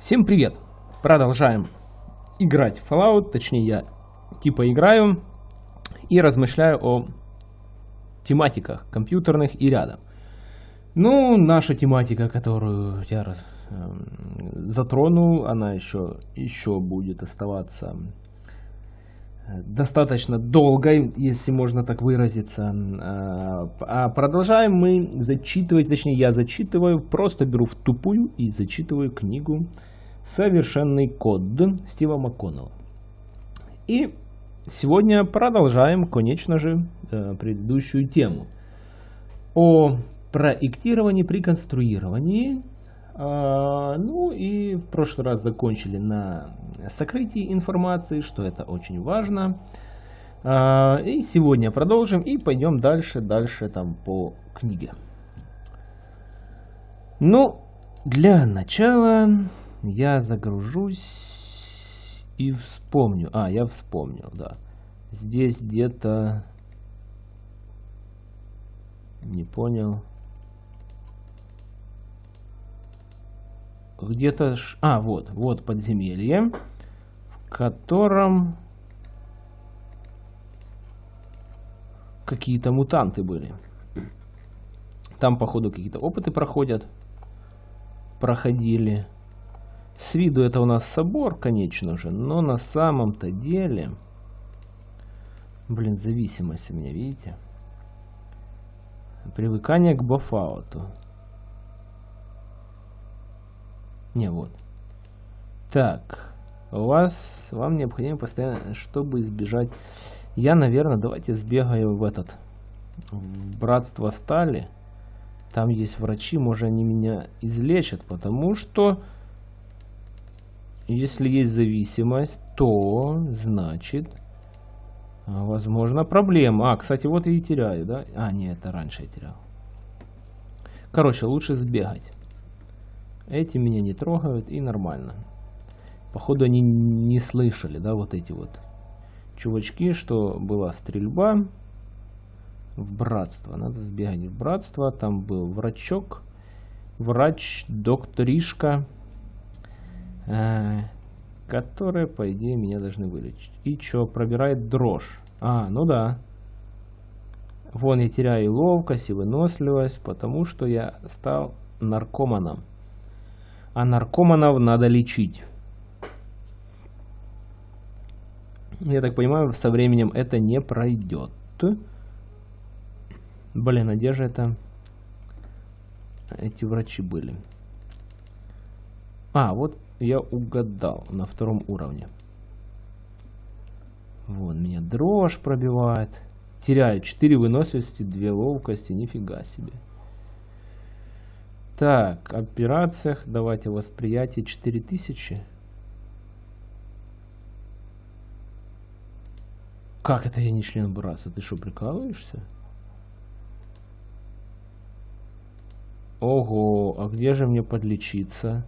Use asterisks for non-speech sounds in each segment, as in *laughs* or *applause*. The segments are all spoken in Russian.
Всем привет! Продолжаем играть в Fallout, точнее я типа играю и размышляю о тематиках компьютерных и рядом. Ну, наша тематика, которую я раз, э, затронул, она еще, еще будет оставаться достаточно долгой, если можно так выразиться. А, а продолжаем мы зачитывать, точнее я зачитываю, просто беру в тупую и зачитываю книгу «Совершенный код» Стива МакКоннелла. И сегодня продолжаем, конечно же, э, предыдущую тему о проектировании при конструировании а, ну и в прошлый раз закончили на сокрытии информации, что это очень важно. А, и сегодня продолжим и пойдем дальше, дальше там по книге. Ну, для начала я загружусь и вспомню. А, я вспомнил, да. Здесь где-то... Не понял. где-то... А, вот, вот подземелье, в котором какие-то мутанты были. Там, походу, какие-то опыты проходят. Проходили. С виду это у нас собор, конечно же, но на самом-то деле... Блин, зависимость у меня, видите? Привыкание к бафауту. Не, вот. Так. У вас, вам необходимо постоянно, чтобы избежать... Я, наверное, давайте сбегаю в этот... В Братство Стали. Там есть врачи, может они меня излечат, потому что... Если есть зависимость, то, значит, возможно, проблема. А, кстати, вот и теряю, да? А, нет, это раньше я терял. Короче, лучше сбегать. Эти меня не трогают и нормально. Походу они не слышали, да, вот эти вот чувачки, что была стрельба в братство. Надо сбегать в братство. Там был врачок, врач, докторишка, которые, по идее, меня должны вылечить. И что, пробирает дрожь. А, ну да. Вон я теряю ловкость и выносливость, потому что я стал наркоманом а наркоманов надо лечить. Я так понимаю, со временем это не пройдет. Блин, а где же это? Эти врачи были. А, вот я угадал на втором уровне. Вот, меня дрожь пробивает. Теряю 4 выносливости, 2 ловкости, нифига себе. Так, операциях, давайте восприятие 4000. Как это я не член братства? Ты что, прикалываешься? Ого, а где же мне подлечиться?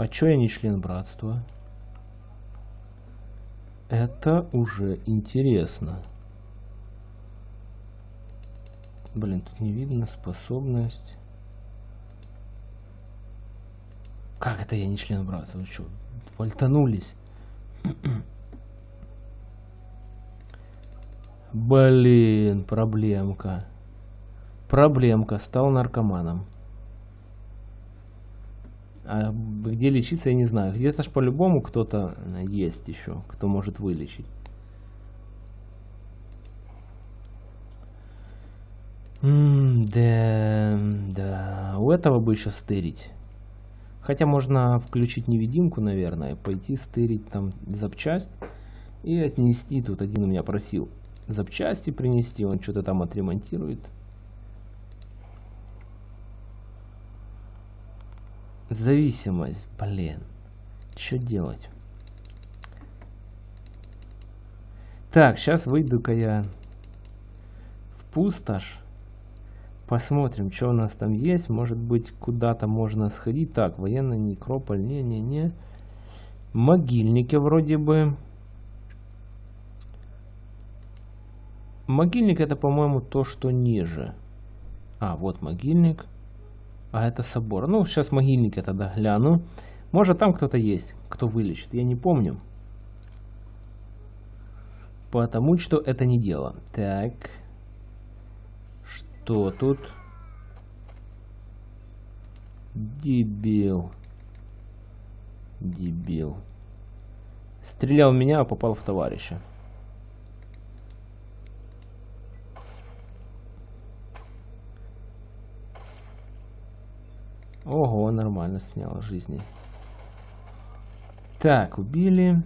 А чё я не член братства? Это уже интересно. Блин, тут не видно способность. Как это я не член братства? Вы что, вольтанулись? Блин, проблемка. Проблемка. Стал наркоманом. А где лечиться, я не знаю. Где-то ж по-любому кто-то есть еще, кто может вылечить. М да, да, у этого бы еще стырить. Хотя можно включить невидимку, наверное, пойти стырить там запчасть и отнести. Тут один у меня просил запчасти принести, он что-то там отремонтирует. Зависимость, блин. Что делать? Так, сейчас выйду-ка я в пустошь. Посмотрим, что у нас там есть. Может быть, куда-то можно сходить. Так, военный некрополь. Не-не-не. Могильники вроде бы. Могильник это, по-моему, то, что ниже. А, вот могильник. А это собор. Ну, сейчас могильники тогда гляну. Может, там кто-то есть, кто вылечит. Я не помню. Потому что это не дело. Так. Что тут? Дебил. Дебил. Стрелял в меня, а попал в товарища. Ого, нормально снял жизни. Так, убили.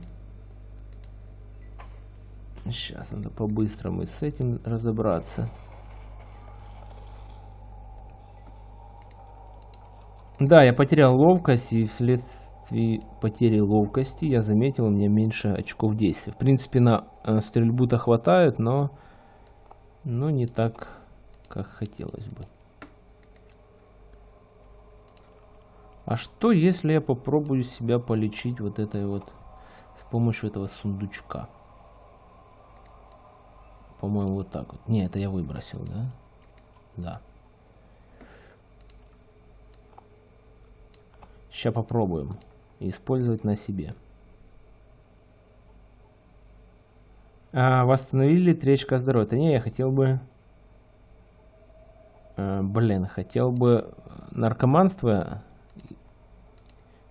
Сейчас надо по-быстрому с этим разобраться. Да, я потерял ловкость, и вследствие потери ловкости я заметил, у меня меньше очков действия. В принципе, на э, стрельбу-то хватает, но, но не так, как хотелось бы. А что, если я попробую себя полечить вот этой вот с помощью этого сундучка? По-моему, вот так вот. Не, это я выбросил, да? Да. Сейчас попробуем использовать на себе. А, восстановили тречка здоровья. Это не, я хотел бы... А, блин, хотел бы наркоманство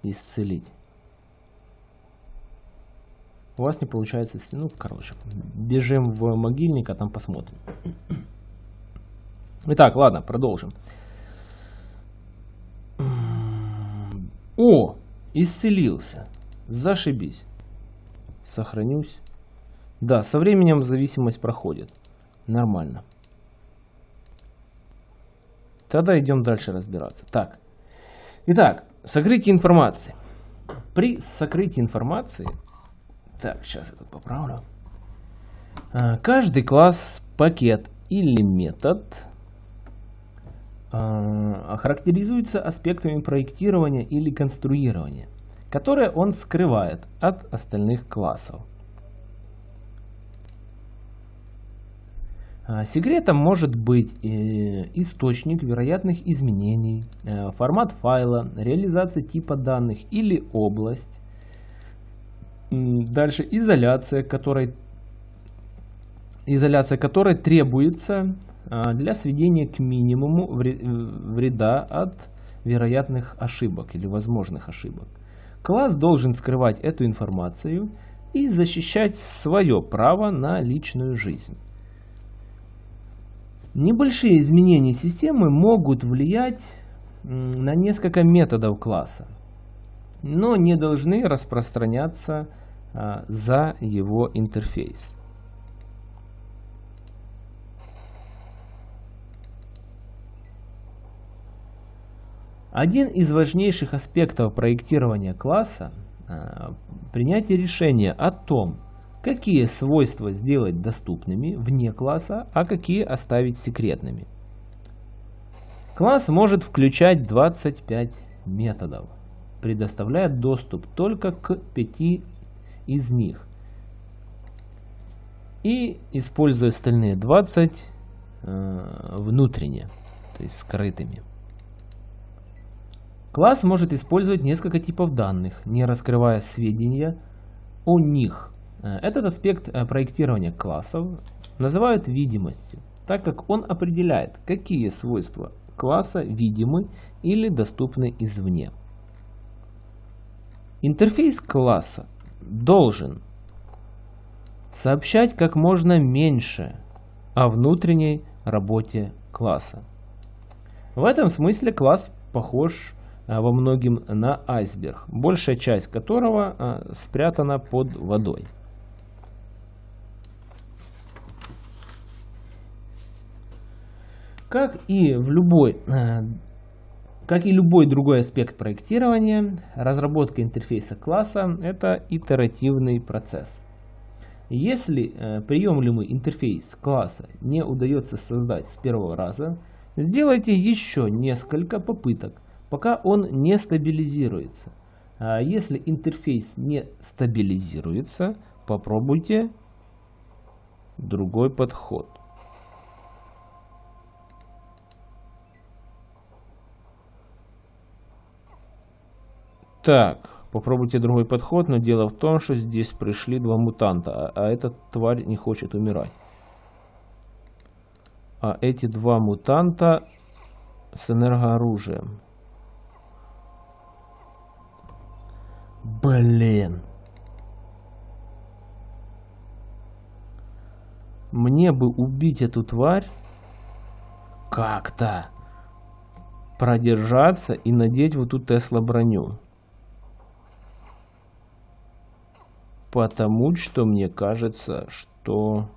исцелить. У вас не получается, ну, короче, бежим в могильник, а там посмотрим. Итак, ладно, продолжим. О, исцелился. Зашибись. Сохранюсь. Да, со временем зависимость проходит. Нормально. Тогда идем дальше разбираться. Так. Итак, Сокрытие информации. При сокрытии информации... Так, сейчас я тут поправлю. А, каждый класс, пакет или метод а, характеризуется аспектами проектирования или конструирования, которые он скрывает от остальных классов. Секретом может быть э, источник вероятных изменений, э, формат файла, реализация типа данных или область. Дальше изоляция, которой, изоляция которой требуется а, для сведения к минимуму вреда от вероятных ошибок или возможных ошибок. Класс должен скрывать эту информацию и защищать свое право на личную жизнь. Небольшие изменения системы могут влиять на несколько методов класса, но не должны распространяться а, за его интерфейс. Один из важнейших аспектов проектирования класса а, – принятие решения о том, какие свойства сделать доступными вне класса, а какие оставить секретными. Класс может включать 25 методов, предоставляя доступ только к 5 из них и используя остальные 20 э, внутренне, то есть скрытыми. Класс может использовать несколько типов данных, не раскрывая сведения о них этот аспект э, проектирования классов называют видимостью, так как он определяет, какие свойства класса видимы или доступны извне. Интерфейс класса должен сообщать как можно меньше о внутренней работе класса. В этом смысле класс похож э, во многим на айсберг, большая часть которого спрятана под водой. Как и в любой э, как и любой другой аспект проектирования, разработка интерфейса класса – это итеративный процесс. Если э, приемлемый интерфейс класса не удается создать с первого раза, сделайте еще несколько попыток, пока он не стабилизируется. А если интерфейс не стабилизируется, попробуйте другой подход. Так, попробуйте другой подход, но дело в том, что здесь пришли два мутанта, а, а эта тварь не хочет умирать. А эти два мутанта с энергооружием. Блин. Мне бы убить эту тварь как-то продержаться и надеть вот эту Тесла броню. Потому что мне кажется, что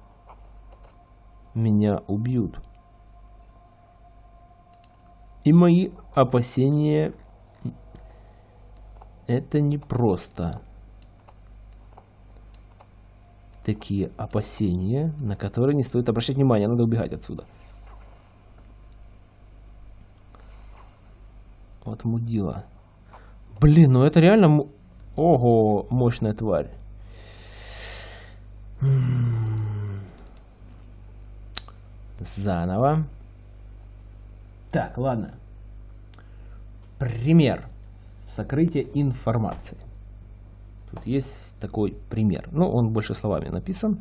меня убьют. И мои опасения это не просто такие опасения, на которые не стоит обращать внимание, надо убегать отсюда. Вот мудила. Блин, ну это реально... Ого, мощная тварь. Заново. Так, ладно. Пример. Сокрытие информации. Тут есть такой пример. Ну, он больше словами написан.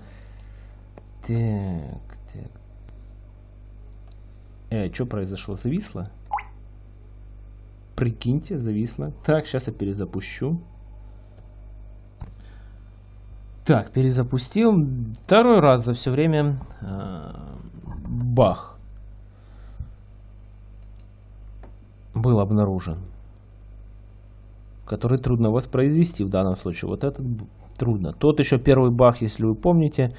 Так, так. Э, что произошло? Зависло? Прикиньте, зависло. Так, сейчас я перезапущу. Так, перезапустил. Второй раз за все время. Э, бах. Был обнаружен. Который трудно воспроизвести в данном случае. Вот этот трудно. Тот еще первый бах, если вы помните.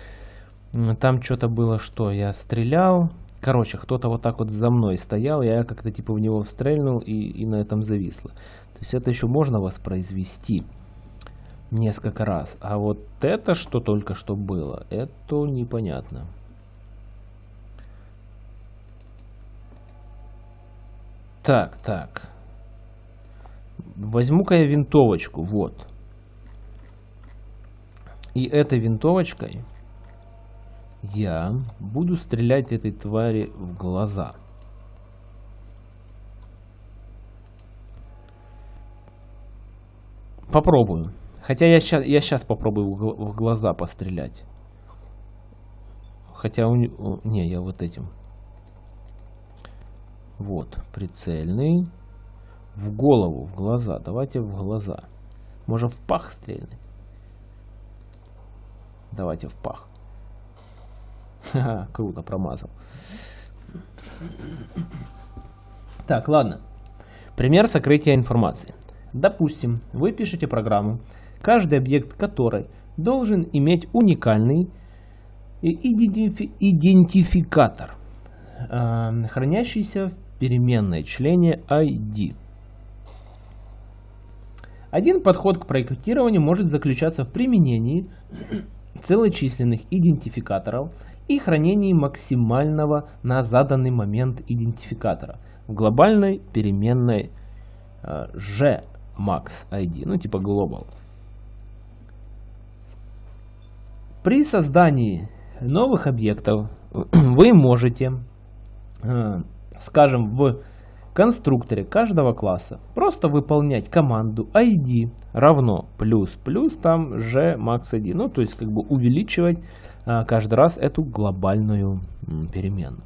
Там что-то было, что я стрелял. Короче, кто-то вот так вот за мной стоял, я как-то типа в него стрельнул и, и на этом зависло. То есть это еще можно воспроизвести несколько раз. А вот это, что только что было, это непонятно. Так, так. Возьму-ка я винтовочку, вот. И этой винтовочкой я буду стрелять этой твари в глаза. Попробую. Хотя я сейчас, я сейчас попробую в глаза пострелять. Хотя у. Не, я вот этим. Вот, прицельный. В голову, в глаза. Давайте в глаза. Можно в пах стрельнуть. Давайте в пах. Ха, круто, промазал. Так, ладно. Пример сокрытия информации. Допустим, вы пишете программу, каждый объект которой должен иметь уникальный идентифи идентификатор, э, хранящийся в переменной члене ID. Один подход к проектированию может заключаться в применении *coughs* целочисленных идентификаторов и хранении максимального на заданный момент идентификатора в глобальной переменной э, gmax_id, ну типа global. При создании новых объектов *clears throat* вы можете, э, скажем, в конструкторе каждого класса просто выполнять команду id равно плюс плюс там gmax_id, ну то есть как бы увеличивать а, каждый раз эту глобальную переменную.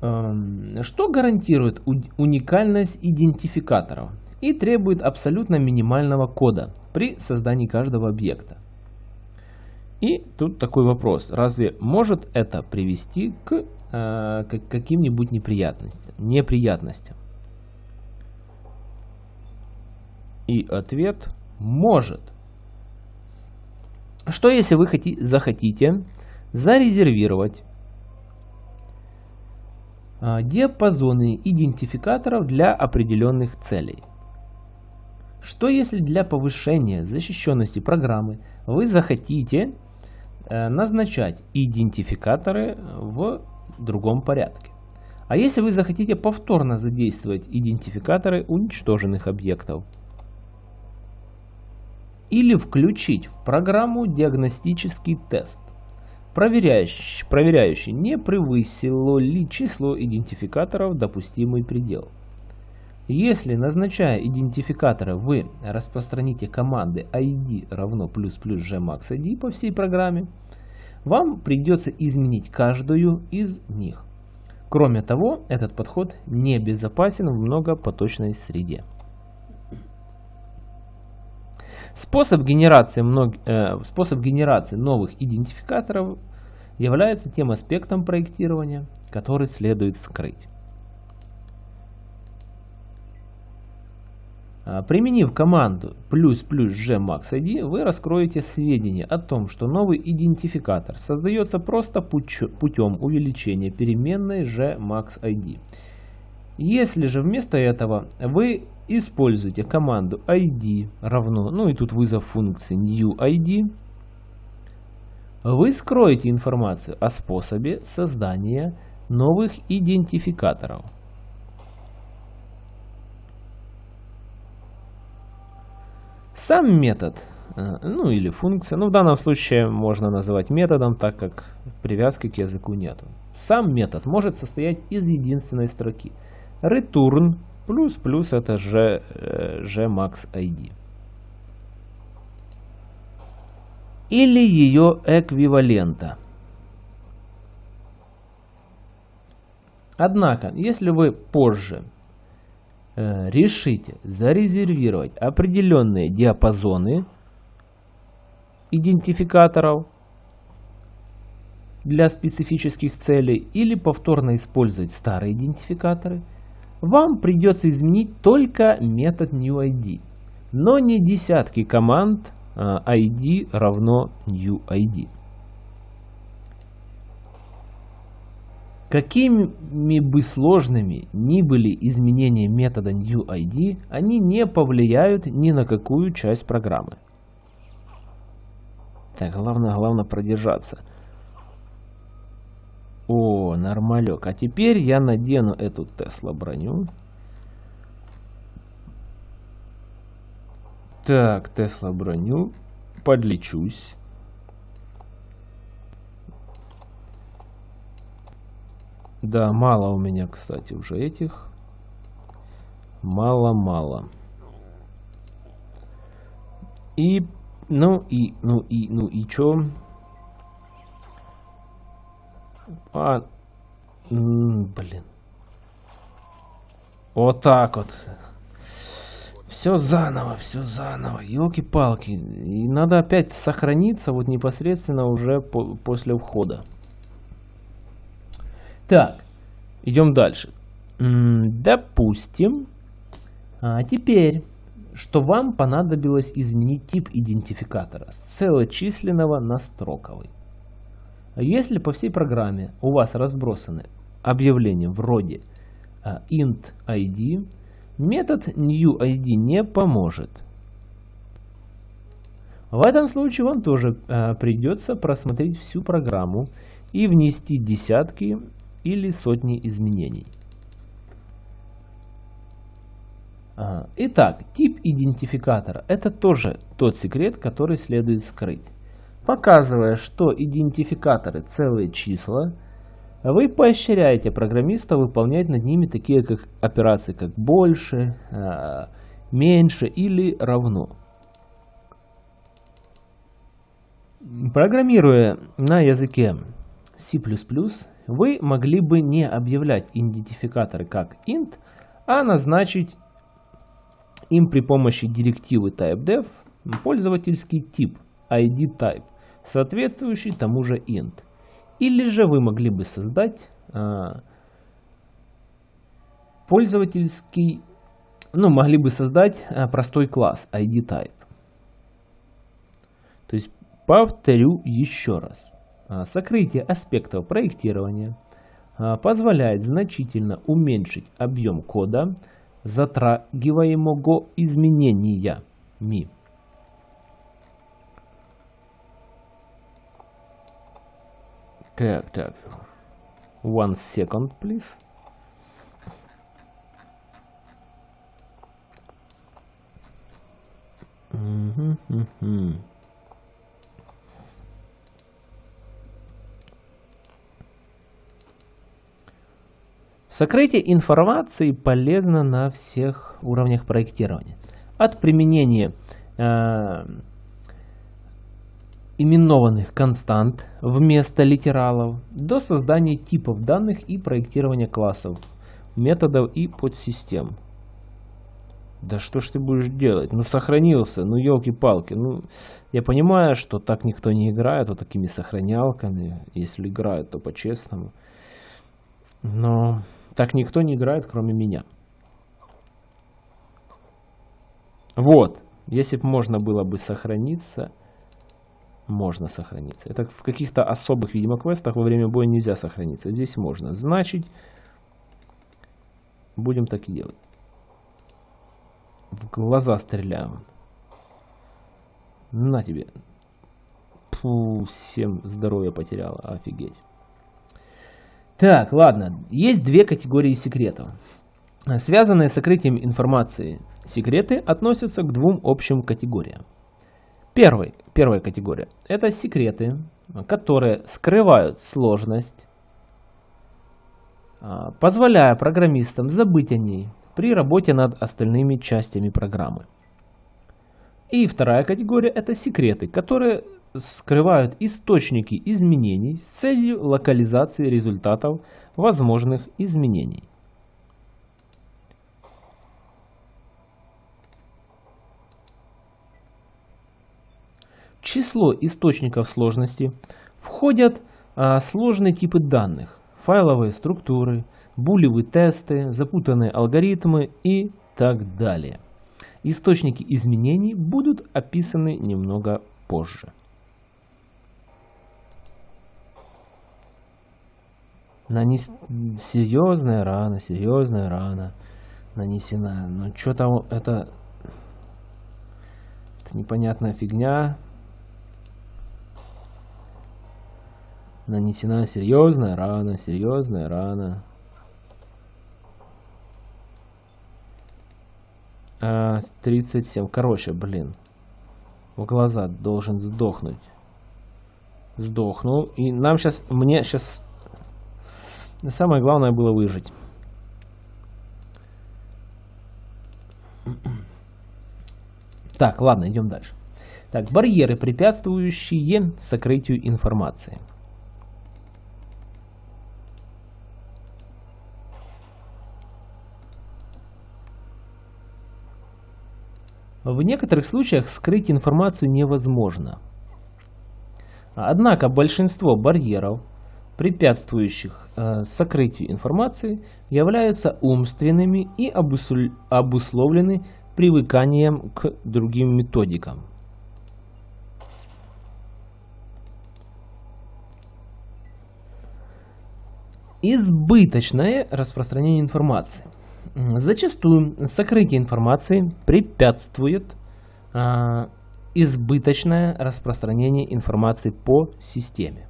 Эм, что гарантирует уникальность идентификаторов и требует абсолютно минимального кода при создании каждого объекта? И тут такой вопрос. Разве может это привести к, э, к каким-нибудь неприятностям? неприятностям? И ответ может. Что если вы хотите, захотите зарезервировать а, диапазоны идентификаторов для определенных целей? Что если для повышения защищенности программы вы захотите э, назначать идентификаторы в другом порядке? А если вы захотите повторно задействовать идентификаторы уничтоженных объектов? или включить в программу диагностический тест, проверяющий, проверяющий не превысило ли число идентификаторов допустимый предел. Если, назначая идентификатора, вы распространите команды id равно плюс плюс gmax id по всей программе, вам придется изменить каждую из них. Кроме того, этот подход не безопасен в многопоточной среде. Способ генерации, мног... э, способ генерации новых идентификаторов является тем аспектом проектирования, который следует скрыть. Применив команду плюс плюс gmaxid, вы раскроете сведения о том, что новый идентификатор создается просто путем увеличения переменной gmaxid. Если же вместо этого вы используете команду id равно, ну и тут вызов функции newID, вы скроете информацию о способе создания новых идентификаторов. Сам метод, э, ну или функция, ну в данном случае можно называть методом, так как привязки к языку нету. Сам метод может состоять из единственной строки. Return плюс плюс это g, gmaxid. Или ее эквивалента. Однако, если вы позже э, решите зарезервировать определенные диапазоны идентификаторов для специфических целей или повторно использовать старые идентификаторы – вам придется изменить только метод newID, но не десятки команд id а, равно newID. Какими бы сложными ни были изменения метода newID, они не повлияют ни на какую часть программы. Так, главное, главное продержаться. О, нормалек. А теперь я надену эту Тесла броню. Так, Тесла броню. Подлечусь. Да, мало у меня, кстати, уже этих. Мало-мало. И, ну и, ну и, ну и чё? А, блин. Вот так вот. Все заново, все заново. Елки-палки. И надо опять сохраниться вот непосредственно уже по после входа. Так, идем дальше. Допустим, а теперь, что вам понадобилось изменить тип идентификатора с целочисленного на строковый. Если по всей программе у вас разбросаны объявления вроде а, int id, метод newID не поможет. В этом случае вам тоже а, придется просмотреть всю программу и внести десятки или сотни изменений. Итак, тип идентификатора – это тоже тот секрет, который следует скрыть. Показывая, что идентификаторы целые числа, вы поощряете программиста выполнять над ними такие как операции, как больше, а, меньше или равно. Программируя на языке C++, вы могли бы не объявлять идентификаторы как int, а назначить им при помощи директивы typedef пользовательский тип ID type соответствующий тому же int. Или же вы могли бы создать а, пользовательский, ну, могли бы создать а, простой класс ID type. То есть, повторю еще раз. А, сокрытие аспектов проектирования а, позволяет значительно уменьшить объем кода, затрагиваемого изменениями. Так, так. One second, please. Угу, угу. Сокрытие информации полезно на всех уровнях проектирования. От применения э, именованных констант вместо литералов до создания типов данных и проектирования классов, методов и подсистем. Да что ж ты будешь делать? Ну сохранился, ну елки-палки. Ну, я понимаю, что так никто не играет, вот такими сохранялками. Если играют, то по-честному. Но так никто не играет, кроме меня. Вот. Если бы можно было бы сохраниться, можно сохраниться. Это в каких-то особых, видимо, квестах во время боя нельзя сохраниться. Здесь можно. Значит, будем так и делать. В глаза стреляем. На тебе. Фу, всем здоровье потеряла. Офигеть. Так, ладно. Есть две категории секретов. Связанные с сокрытием информации секреты относятся к двум общим категориям. Первый, первая категория – это секреты, которые скрывают сложность, а, позволяя программистам забыть о ней при работе над остальными частями программы. И вторая категория – это секреты, которые скрывают источники изменений с целью локализации результатов возможных изменений. В число источников сложности входят а, сложные типы данных, файловые структуры, булевые тесты, запутанные алгоритмы и так далее. Источники изменений будут описаны немного позже. Нанес... Серьезная рана, серьезная рана нанесена. Но ну, что там это... Это непонятная фигня. Нанесена серьезная рана, серьезная рана. А, 37. Короче, блин. В глаза должен сдохнуть. Сдохнул. И нам сейчас... Мне сейчас... Самое главное было выжить. Так, ладно, идем дальше. Так, барьеры, препятствующие сокрытию информации. В некоторых случаях скрыть информацию невозможно. Однако большинство барьеров, препятствующих э, сокрытию информации, являются умственными и обусловлены привыканием к другим методикам. Избыточное распространение информации – Зачастую сокрытие информации препятствует а, избыточное распространение информации по системе.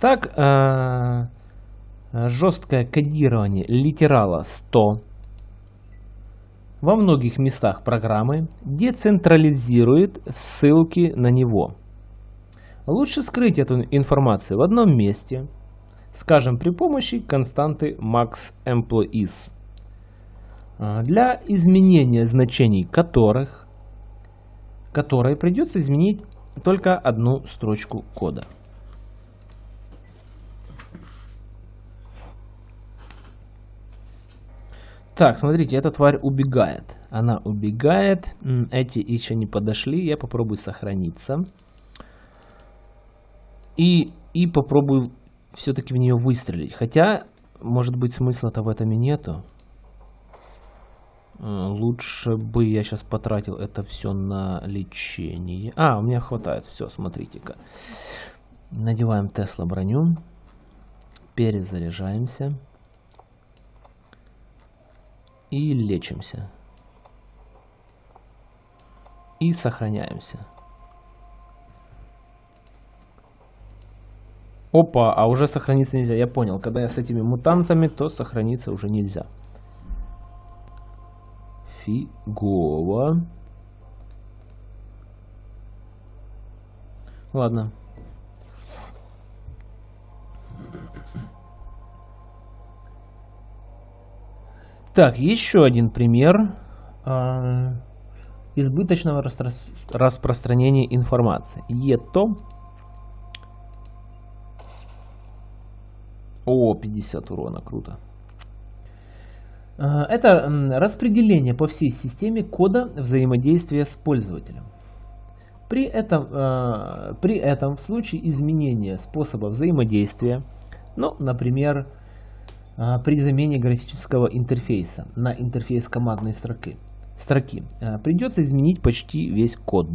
Так, а, жесткое кодирование литерала 100 во многих местах программы децентрализирует ссылки на него. Лучше скрыть эту информацию в одном месте, скажем при помощи константы maxEmployees. А, для изменения значений которых, которые придется изменить только одну строчку кода. Так, смотрите, эта тварь убегает. Она убегает. Эти еще не подошли. Я попробую сохраниться. И, и попробую все-таки в нее выстрелить. Хотя, может быть, смысла-то в этом и нету. Э, лучше бы я сейчас потратил это все на лечение. А, у меня хватает. Все, смотрите-ка. Надеваем Тесла броню. Перезаряжаемся. И лечимся. И сохраняемся. Опа, а уже сохраниться нельзя. Я понял, когда я с этими мутантами, то сохраниться уже нельзя фигово. Ладно. Так, еще один пример э, избыточного распро распространения информации. ЕТО. О, 50 урона, круто. Э, это распределение по всей системе кода взаимодействия с пользователем. При этом, э, при этом в случае изменения способа взаимодействия, ну, например, при замене графического интерфейса на интерфейс командной строки, строки придется изменить почти весь код.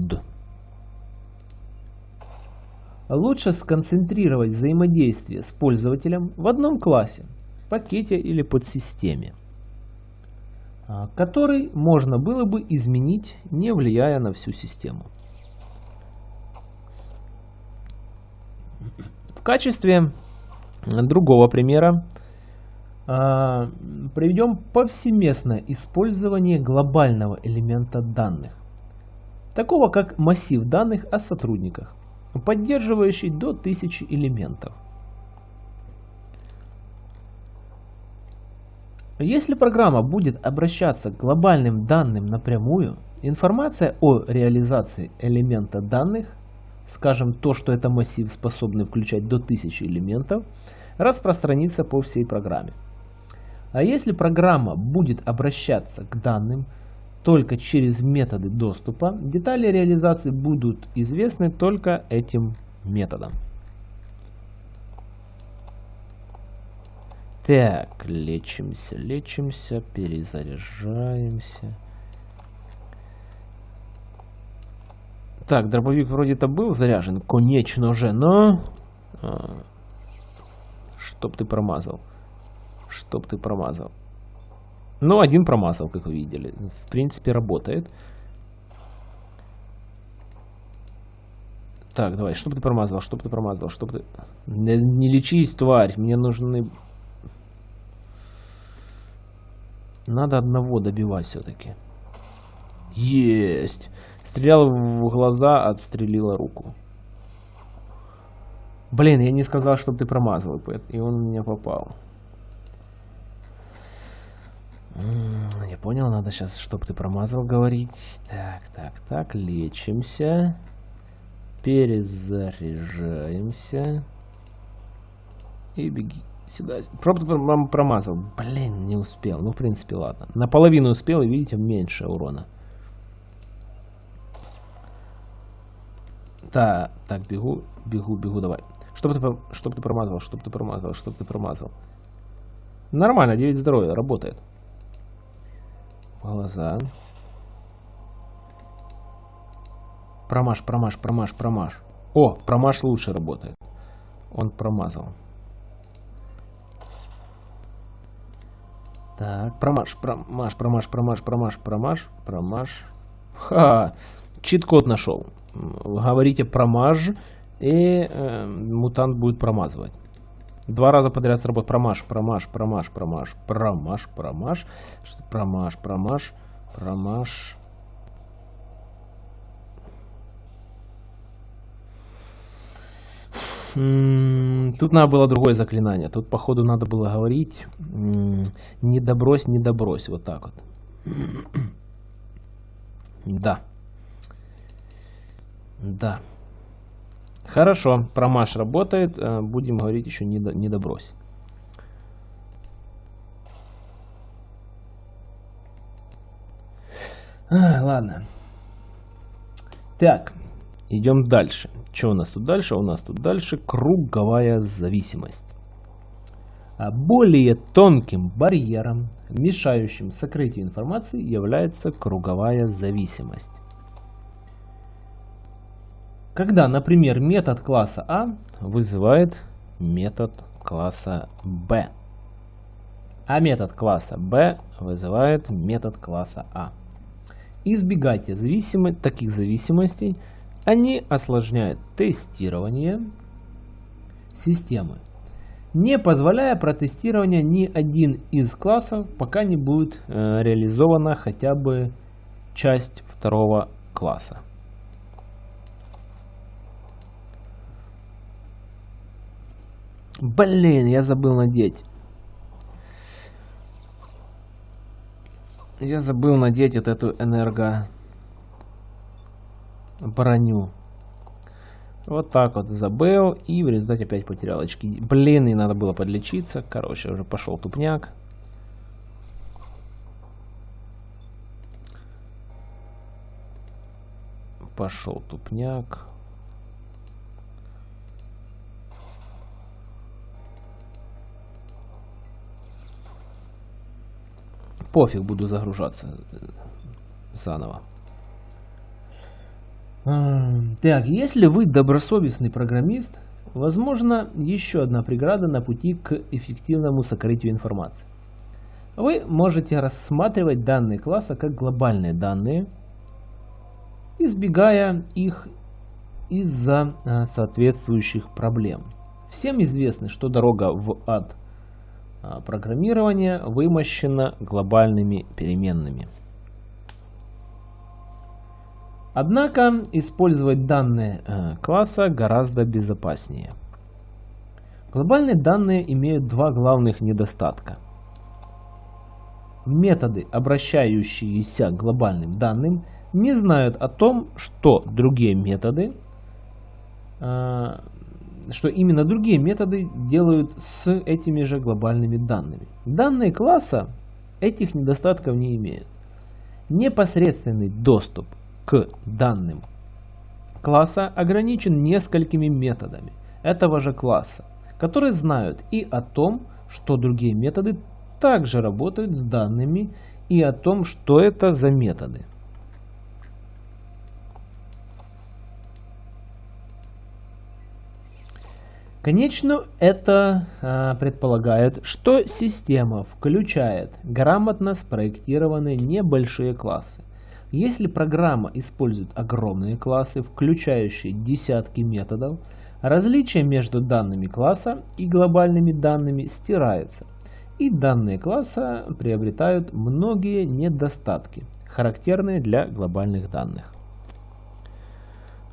Лучше сконцентрировать взаимодействие с пользователем в одном классе, пакете или подсистеме. А, который можно было бы изменить, не влияя на всю систему. В качестве другого примера а, приведем повсеместное использование глобального элемента данных, такого как массив данных о сотрудниках, поддерживающий до 1000 элементов. Если программа будет обращаться к глобальным данным напрямую, информация о реализации элемента данных, скажем, то, что это массив, способный включать до 1000 элементов, распространится по всей программе. А если программа будет обращаться к данным только через методы доступа, детали реализации будут известны только этим методом. Так, лечимся, лечимся, перезаряжаемся. Так, дробовик вроде-то был заряжен, конечно же, но... А, чтоб ты промазал. Чтоб ты промазал. Ну, один промазал, как вы видели. В принципе, работает. Так, давай, чтоб ты промазал, чтоб ты промазал, чтоб ты... Не, не лечись, тварь, мне нужны Надо одного добивать все-таки. Есть! Стрелял в глаза, отстрелила руку. Блин, я не сказал, чтобы ты промазал, и он меня попал. Я понял, надо сейчас, чтобы ты промазал, говорить. Так, так, так, лечимся. Перезаряжаемся. И беги. Сюда. Пробку промазал. Блин, не успел. Ну, в принципе, ладно. Наполовину успел, и видите, меньше урона. Так, так, бегу, бегу, бегу, давай. Чтоб ты, чтоб ты промазал, чтоб ты промазал, чтоб ты промазал. Нормально, 9 здоровья, работает. Глаза. Промаш, промаш, промаш, промаш. О, промаш лучше работает. Он промазал. Так, промаш, промаш, промаш, промаш, промаш, промаш, промаш. Ха, чит-код нашел. Говорите промаж, и э, мутант будет промазывать. Два раза подряд сработает. Промаш, промаш, промаш, промаш, промаш, промаш, промаш, промаш, промаш. Тут надо было другое заклинание. Тут, походу, надо было говорить не добрось, не добрось. Вот так вот. *clears throat* Да. Да. Хорошо, промаш работает. Э, будем говорить еще не, не добрось. А, ладно. Так, идем дальше. Что у нас тут дальше? У нас тут дальше круговая зависимость. А более тонким барьером, мешающим сокрытию информации, является круговая зависимость. Когда, например, метод класса А вызывает метод класса Б, а метод класса Б вызывает метод класса А. Избегайте зависимо таких зависимостей, они осложняют тестирование системы, не позволяя протестирования ни один из классов, пока не будет э, реализована хотя бы часть второго класса. Блин, я забыл надеть. Я забыл надеть вот эту энерго броню. Вот так вот забыл и в результате опять потерял очки. Блин, и надо было подлечиться. Короче, уже пошел тупняк. Пошел тупняк. Пофиг, буду загружаться э, заново. Так, если вы добросовестный программист, возможно еще одна преграда на пути к эффективному сокрытию информации. Вы можете рассматривать данные класса как глобальные данные, избегая их из-за э, соответствующих проблем. Всем известно, что дорога в ад а, программирования вымощена глобальными переменными. Однако использовать данные э, класса гораздо безопаснее. Глобальные данные имеют два главных недостатка. Методы, обращающиеся к глобальным данным, не знают о том, что другие методы, э, что именно другие методы делают с этими же глобальными данными. Данные класса этих недостатков не имеют. Непосредственный доступ к данным класса ограничен несколькими методами этого же класса, которые знают и о том, что другие методы также работают с данными и о том, что это за методы. Конечно, это а, предполагает, что система включает грамотно спроектированные небольшие классы, если программа использует огромные классы, включающие десятки методов, различие между данными класса и глобальными данными стирается, и данные класса приобретают многие недостатки, характерные для глобальных данных.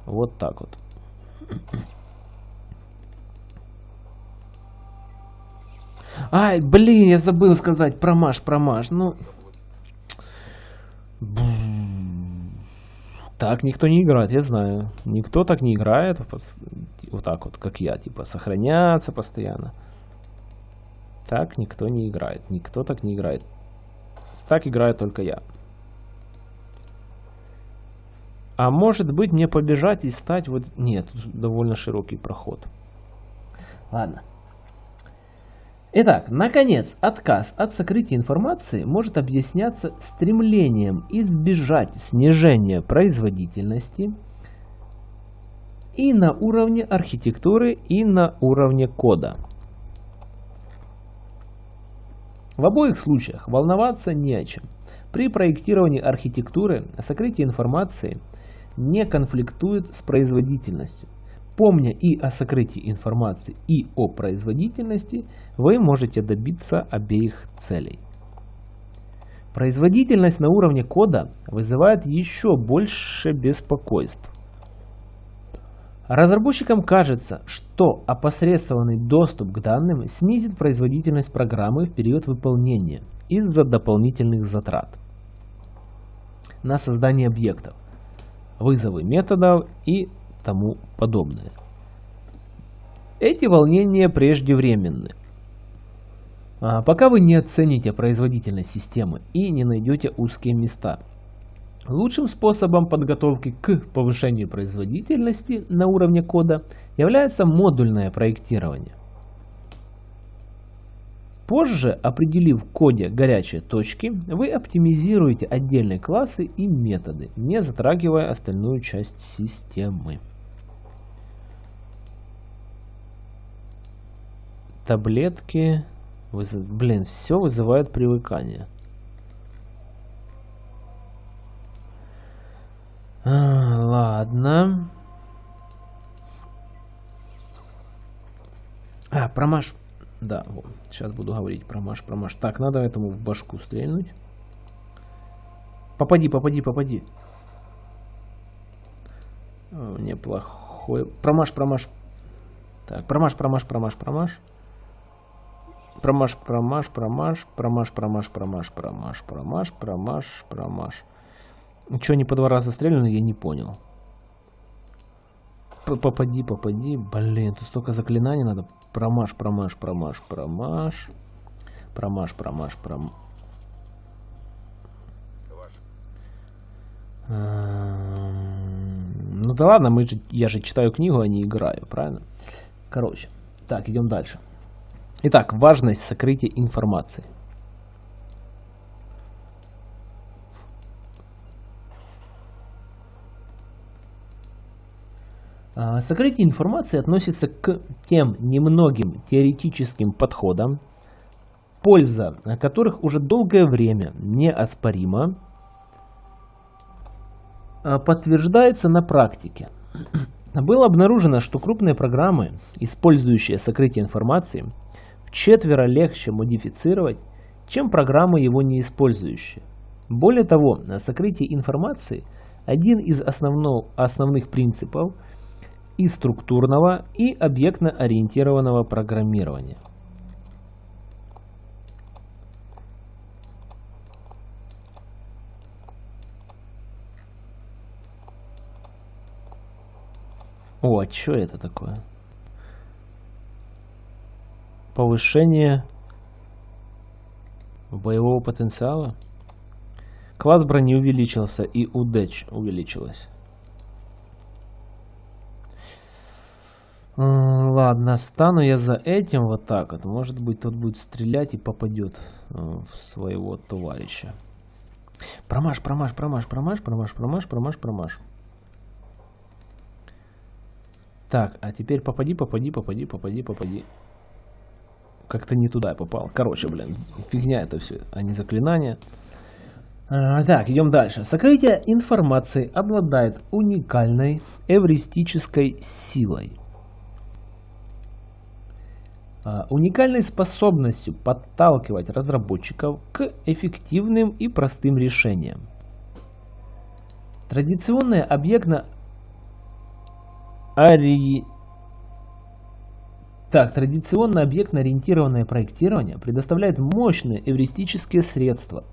Вот так вот. Ай, блин, я забыл сказать промаш, промаш. Ну, так никто не играет, я знаю. Никто так не играет, вот так вот, как я, типа сохраняться постоянно. Так никто не играет, никто так не играет. Так играю только я. А может быть мне побежать и стать вот... Нет, довольно широкий проход. Ладно. Итак, наконец, отказ от сокрытия информации может объясняться стремлением избежать снижения производительности и на уровне архитектуры, и на уровне кода. В обоих случаях волноваться не о чем. При проектировании архитектуры сокрытие информации не конфликтует с производительностью. Помня и о сокрытии информации, и о производительности, вы можете добиться обеих целей. Производительность на уровне кода вызывает еще больше беспокойств. Разработчикам кажется, что опосредствованный доступ к данным снизит производительность программы в период выполнения из-за дополнительных затрат на создание объектов, вызовы методов и тому подобное. Эти волнения преждевременны. А пока вы не оцените производительность системы и не найдете узкие места. Лучшим способом подготовки к повышению производительности на уровне кода является модульное проектирование. Позже, определив в коде горячие точки, вы оптимизируете отдельные классы и методы, не затрагивая остальную часть системы. Таблетки. Блин, все вызывает привыкание. А, ладно. А, промаш. Да, вот. Сейчас буду говорить промаш, промаш. Так, надо этому в башку стрельнуть. Попади, попади, попади. Неплохой. Промаш, промаш. Так, промаш, промаш, промаш, промаш. Промаш, промаш, промаш, промаш, промаш, промаш, промаш, промаш, промаш, промаш. Что они по два раза стреляны, я не понял. Попади, попади. Блин, тут столько заклинаний надо. Промаш, промаш, промаш, промаш. Промаш, промаш, промаш. Ну да ладно, мы же, я же читаю книгу, а не играю, правильно? Короче, так, идем дальше. Итак, важность сокрытия информации. А, сокрытие информации относится к тем немногим теоретическим подходам, польза которых уже долгое время неоспорима, а, подтверждается на практике. Было обнаружено, что крупные программы, использующие сокрытие информации, четверо легче модифицировать, чем программы, его не использующие. Более того, сокрытие информации – один из основно, основных принципов и структурного, и объектно-ориентированного программирования. О, а что это такое? Повышение боевого потенциала. Класс брони увеличился и удеч увеличилась. Ладно, стану я за этим вот так вот. Может быть, тот будет стрелять и попадет э, в своего товарища. Промаш, промаш, промаш, промаш, промаш, промаш, промаш, промаш. Так, а теперь попади, попади, попади, попади, попади. Как-то не туда попал. Короче, блин, фигня это все, а не заклинание. А, так, идем дальше. Сокрытие информации обладает уникальной эвристической силой. А, уникальной способностью подталкивать разработчиков к эффективным и простым решениям. Традиционное объектно Ари... Так, традиционно объектно-ориентированное проектирование предоставляет мощные эвристические средства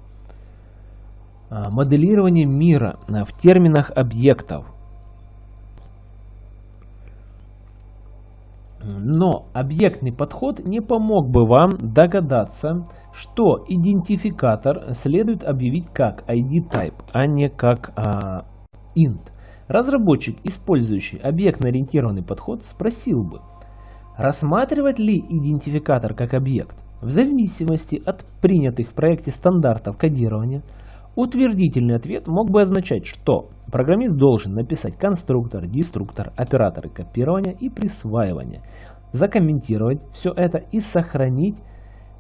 а, моделирования мира а, в терминах объектов. Но объектный подход не помог бы вам догадаться, что идентификатор следует объявить как ID-type, а не как а, int. Разработчик, использующий объектно-ориентированный подход, спросил бы, рассматривать ли идентификатор как объект. В зависимости от принятых в проекте стандартов кодирования, утвердительный ответ мог бы означать, что программист должен написать конструктор, деструктор, операторы копирования и присваивания, закомментировать все это и сохранить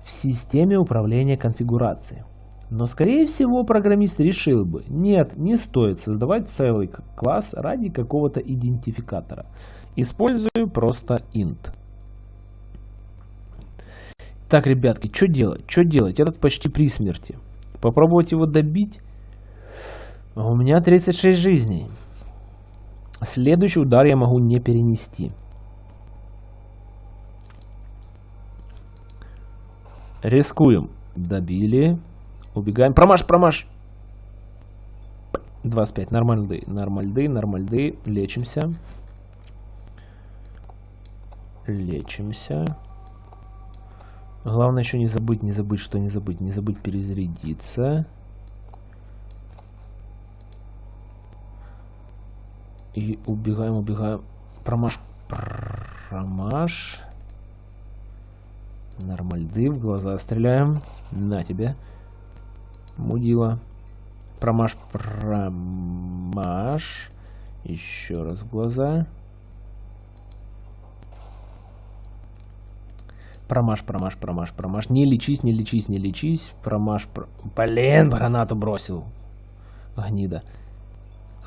в системе управления конфигурацией. Но скорее всего программист решил бы, нет, не стоит создавать целый класс ради какого-то идентификатора. Использую просто int. Так, ребятки, что делать? Что делать? Этот почти при смерти. Попробовать его добить? У меня 36 жизней. Следующий удар я могу не перенести. Рискуем. Добили. Убегаем. Промаш, промаш. 25. Нормальды. Нормальды, нормальды. Лечимся. Лечимся. Главное еще не забыть, не забыть, что не забыть. Не забыть перезарядиться. И убегаем, убегаем. Промаш, промаш. Нормальды, в глаза стреляем. На тебе мудила. Промаш, промаш. Еще раз в глаза. Промаш, промаш, промаш, промаш. Не лечись, не лечись, не лечись. Промаш, про... Блин, гранату бросил. Гнида.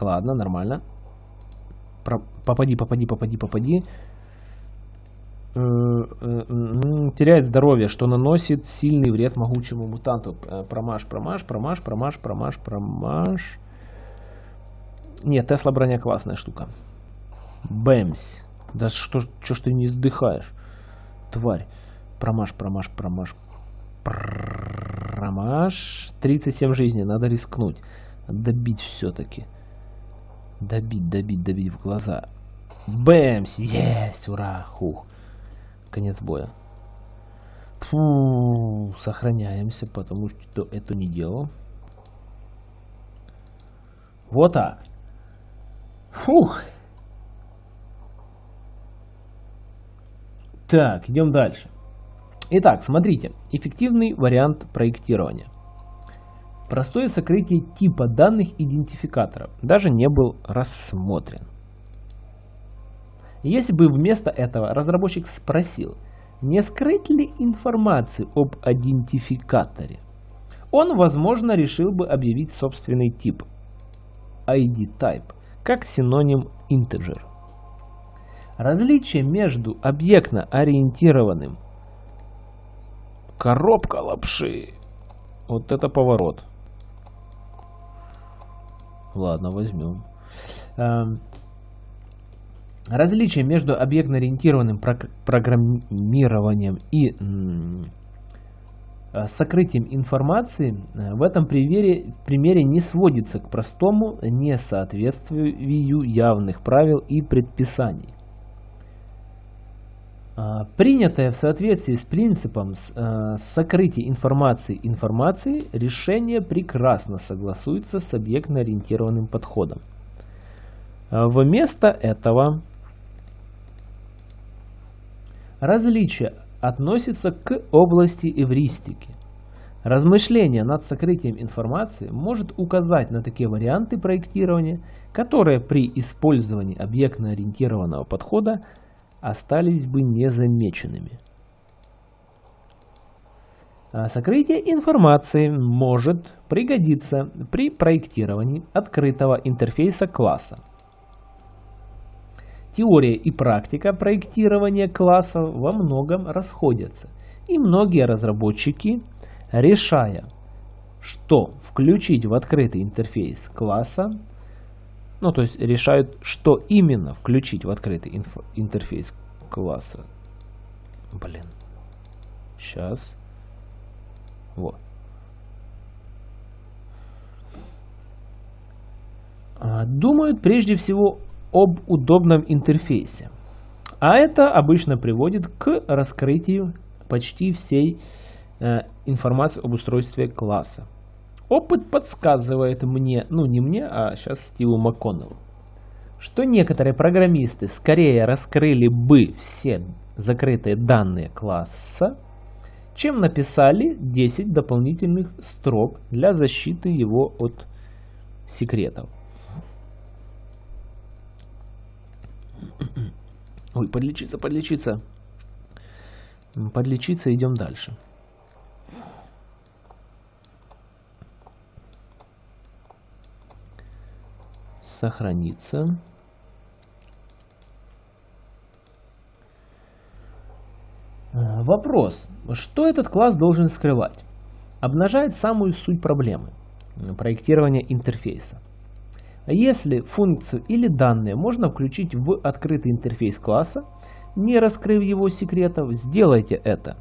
Ладно, нормально. Про... Попади, попади, попади, попади. Э, э, теряет здоровье, что наносит сильный вред могучему мутанту. Э, промаш, промаш, промаш, промаш, промаш, промаш. Нет, Тесла броня классная штука. Бэмс. Да что, что ж ты не сдыхаешь, тварь. Промаш, промаш, промаш. Промаш. 37 жизней, надо рискнуть. Добить все-таки. Добить, добить, добить в глаза. Бэмс! Есть! Ура! Хух. Конец боя. Фу, сохраняемся, потому что это не делал. Вот так. Фух. Так, идем дальше. Итак, смотрите. Эффективный вариант проектирования. Простое сокрытие типа данных идентификатора даже не был рассмотрен. Если бы вместо этого разработчик спросил, не скрыть ли информацию об идентификаторе, он, возможно, решил бы объявить собственный тип ID type как синоним integer. Различие между объектно-ориентированным коробка лапши. Вот это поворот. Ладно, возьмем. Эм, различие между объектно-ориентированным программированием и сокрытием информации э, в этом примере, примере не сводится к простому несоответствию явных правил и предписаний. А, принятое в соответствии с принципом э, сокрытия информации информации решение прекрасно согласуется с объектно-ориентированным подходом. Вместо этого различие относится к области эвристики. Размышление над сокрытием информации может указать на такие варианты проектирования, которые при использовании объектно-ориентированного подхода остались бы незамеченными. А сокрытие информации может пригодиться при проектировании открытого интерфейса класса, Теория и практика проектирования классов во многом расходятся, и многие разработчики, решая, что включить в открытый интерфейс класса, ну то есть решают, что именно включить в открытый интерфейс класса. Блин. Сейчас. Вот. А, думают прежде всего об удобном интерфейсе. А это обычно приводит к раскрытию почти всей э, информации об устройстве класса. Опыт подсказывает мне, ну не мне, а сейчас Стиву МакКоннеллу, что некоторые программисты скорее раскрыли бы все закрытые данные класса, чем написали 10 дополнительных строк для защиты его от секретов. Ой, подлечиться, подлечиться. Подлечиться, идем дальше. Сохраниться. А, вопрос. Что этот класс должен скрывать? Обнажает самую суть проблемы проектирования интерфейса. Если функцию или данные можно включить в открытый интерфейс класса, не раскрыв его секретов, сделайте это.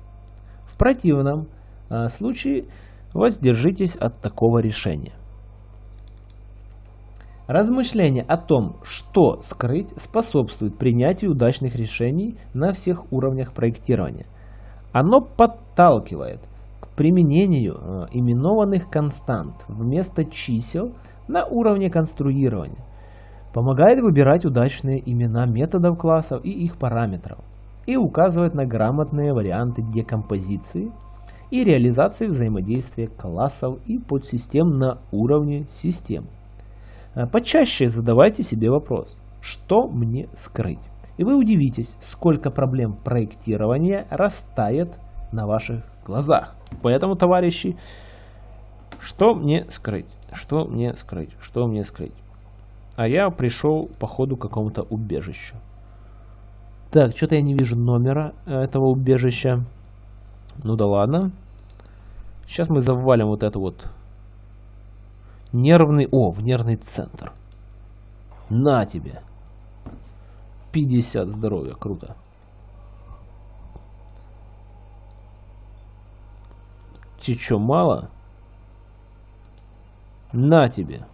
В противном э, случае воздержитесь от такого решения. Размышление о том, что скрыть, способствует принятию удачных решений на всех уровнях проектирования. Оно подталкивает к применению э, именованных констант вместо чисел – на уровне конструирования. Помогает выбирать удачные имена методов классов и их параметров. И указывает на грамотные варианты декомпозиции и реализации взаимодействия классов и подсистем на уровне систем. А почаще задавайте себе вопрос, что мне скрыть? И вы удивитесь, сколько проблем проектирования растает на ваших глазах. Поэтому, товарищи, что мне скрыть? Что мне скрыть? Что мне скрыть? А я пришел по ходу к какому-то убежищу. Так, что-то я не вижу номера э, этого убежища. Ну да ладно. Сейчас мы завалим вот это вот. Нервный... О, в нервный центр. На тебе. 50 здоровья, круто. Тебе что, мало? На тебе.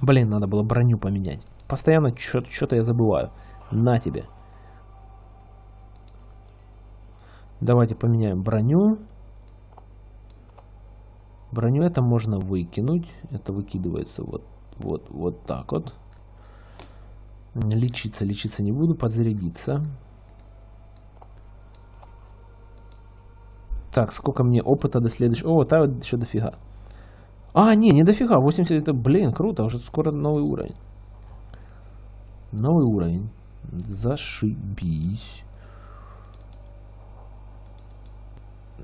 Блин, надо было броню поменять. Постоянно что-то я забываю. На тебе. Давайте поменяем броню. Броню это можно выкинуть. Это выкидывается вот, вот, вот так вот. Лечиться, лечиться не буду. Подзарядиться. Так, сколько мне опыта до следующего... О, там еще дофига. А, не, не дофига. 80 это, блин, круто. Уже скоро новый уровень. Новый уровень. Зашибись.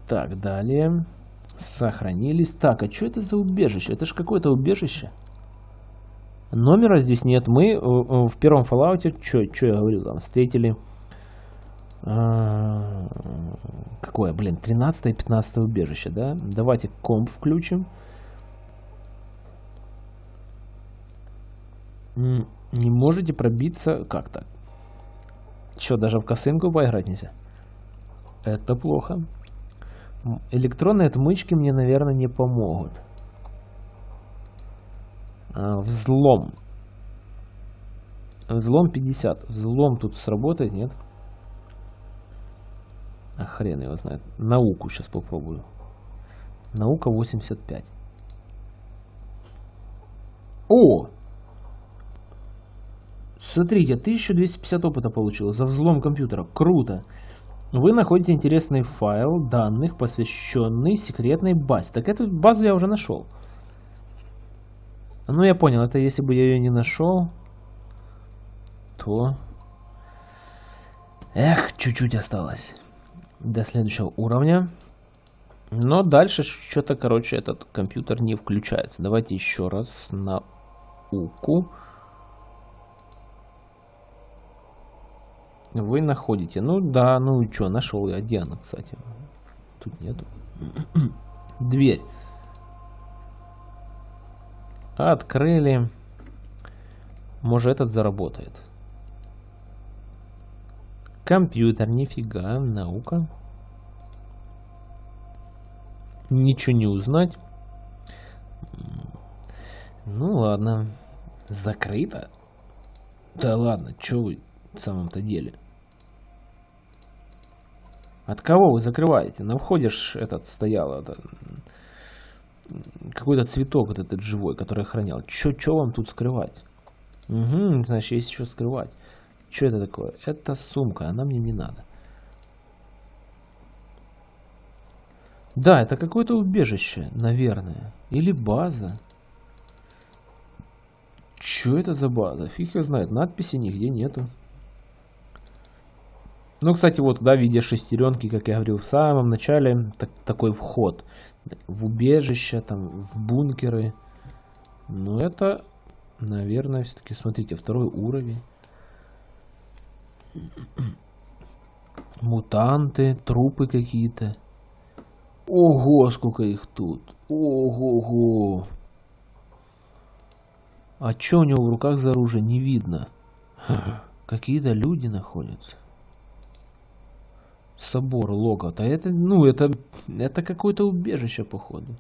Так, далее. Сохранились. Так, а что это за убежище? Это же какое-то убежище. Номера здесь нет. Мы э, э, в первом Fallout, что я говорил, там встретили... А, какое, блин, 13 и 15 убежище, да? Давайте комп включим. Не можете пробиться... Как так? Что, даже в косынку поиграть нельзя? Это плохо. Электронные отмычки мне, наверное, не помогут. А, взлом. Взлом 50. Взлом тут сработает, нет? А хрен его знает. Науку сейчас попробую. Наука 85. О! Смотрите, 1250 опыта получил за взлом компьютера. Круто. Вы находите интересный файл данных, посвященный секретной базе. Так эту базу я уже нашел. Ну, я понял, это если бы я ее не нашел, то... Эх, чуть-чуть осталось до следующего уровня. Но дальше что-то, короче, этот компьютер не включается. Давайте еще раз на Вы находите. Ну да, ну и что, нашел я. Где она, кстати? Тут нету. *clears throat* Дверь. Открыли. Может этот заработает. Компьютер, нифига, наука. Ничего не узнать. Ну ладно. Закрыто? Да ладно, что вы в самом-то деле? От кого вы закрываете? На входе ж этот стоял, это, какой-то цветок вот этот живой, который охранял. Чё, чё вам тут скрывать? Угу, значит, есть что скрывать. Что это такое? Это сумка, она мне не надо. Да, это какое-то убежище, наверное. Или база. Что это за база? Фиг его знает. Надписи нигде нету. Ну, кстати, вот, да, в виде шестеренки, как я говорил в самом начале, так, такой вход в убежище, там, в бункеры. Но это, наверное, все-таки, смотрите, второй уровень. Мутанты, трупы какие-то. Ого, сколько их тут. Ого-го. А что у него в руках за оружие, не видно. *laughs* Какие-то люди находятся. Собор, логот. А это, ну, это, это какое-то убежище, походу.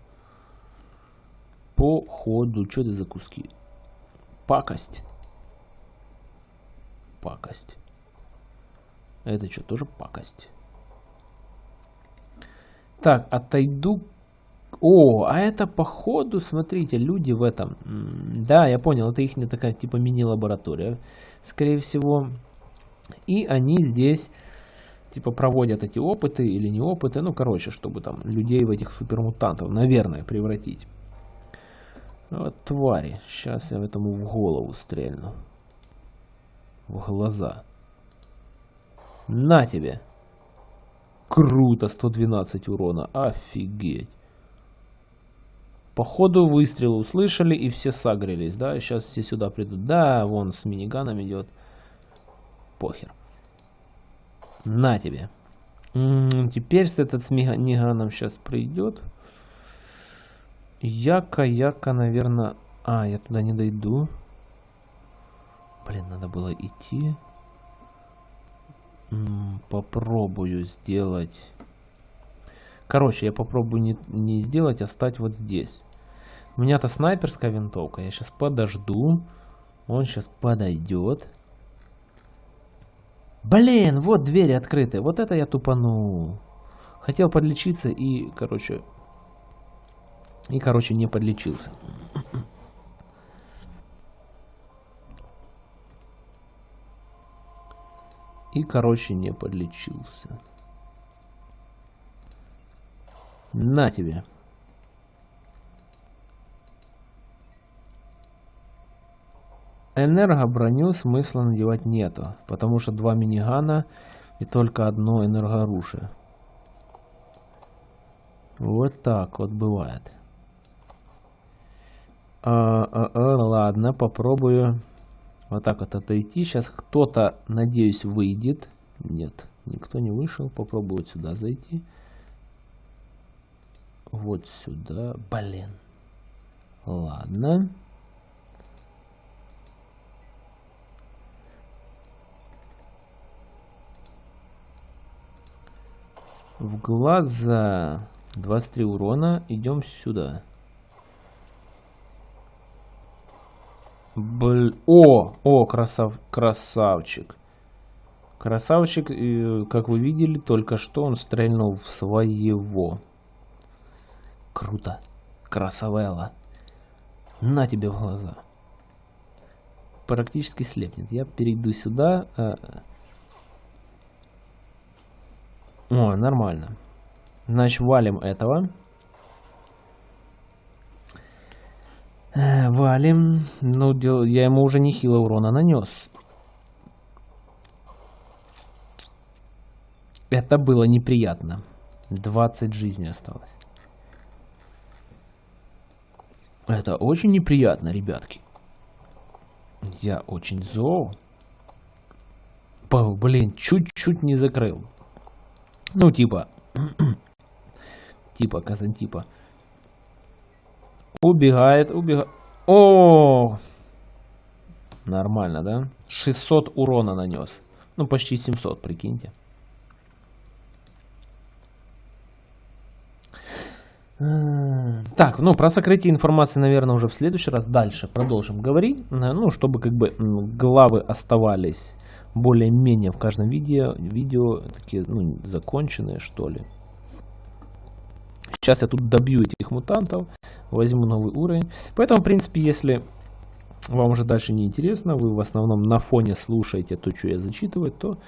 Походу. Что это за куски? Пакость. Пакость. Это что, тоже пакость? Так, отойду. О, а это походу, смотрите, люди в этом. Да, я понял, это их не такая типа мини-лаборатория, скорее всего. И они здесь типа проводят эти опыты или не опыты. Ну, короче, чтобы там людей в этих супермутантов, наверное, превратить. Вот твари. Сейчас я этому в голову стрельну. В глаза. На тебе. Круто, 112 урона. Офигеть. Походу выстрелы услышали и все сагрились, да? Сейчас все сюда придут. Да, вон с миниганом идет. Похер. На тебе. Теперь этот с миниганом сейчас придет. Яка, яка, наверное... А, я туда не дойду. Блин, надо было идти. попробую сделать... Короче, я попробую не, не сделать, а стать вот здесь. У меня-то снайперская винтовка. Я сейчас подожду. Он сейчас подойдет. Блин, вот двери открыты. Вот это я тупанул. Хотел подлечиться и, короче... И, короче, не подлечился. И, короче, не подлечился. На тебе. Энергоброню смысла надевать нету, потому что два минигана и только одно энергооружие. Вот так вот бывает. А, а, а, ладно, попробую вот так вот отойти. Сейчас кто-то, надеюсь, выйдет. Нет, никто не вышел. Попробую вот сюда зайти. Вот сюда. Блин. Ладно. В глаза 23 урона. Идем сюда. Бл... О, о, красав... красавчик. Красавчик, как вы видели, только что он стрельнул в своего. Круто. Красавелла. На тебе в глаза. Практически слепнет. Я перейду сюда. А, о, нормально. Значит, валим этого. Э, валим. Ну, я ему уже нехило урона нанес. Это было неприятно. 20 жизней осталось. Это очень неприятно, ребятки. Я очень зол. Блин, чуть-чуть не закрыл. Ну, типа... *clears throat* типа, Казантипа. Убегает, убегает. О! Нормально, да? 600 урона нанес. Ну, почти 700, прикиньте. Так, ну про сокрытие информации, наверное, уже в следующий раз дальше продолжим говорить. Ну, чтобы как бы главы оставались более-менее в каждом видео, видео такие ну, законченные, что ли. Сейчас я тут добью этих мутантов, возьму новый уровень. Поэтому, в принципе, если вам уже дальше не интересно, вы в основном на фоне слушаете то, что я зачитываю, то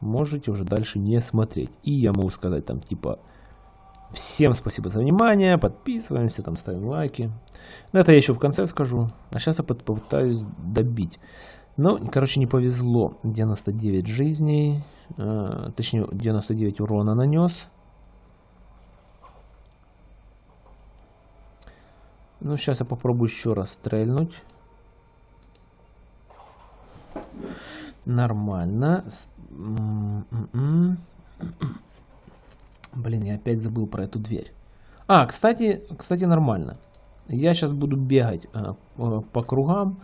можете уже дальше не смотреть. И я могу сказать там типа всем спасибо за внимание, подписываемся, там ставим лайки. Но это я еще в конце скажу. А сейчас я попытаюсь добить. Ну, короче, не повезло. 99 жизней, э, точнее 99 урона нанес. Ну, сейчас я попробую еще раз стрельнуть. Нормально. Блин, я опять забыл про эту дверь. А, кстати, кстати, нормально. Я сейчас буду бегать э, по кругам.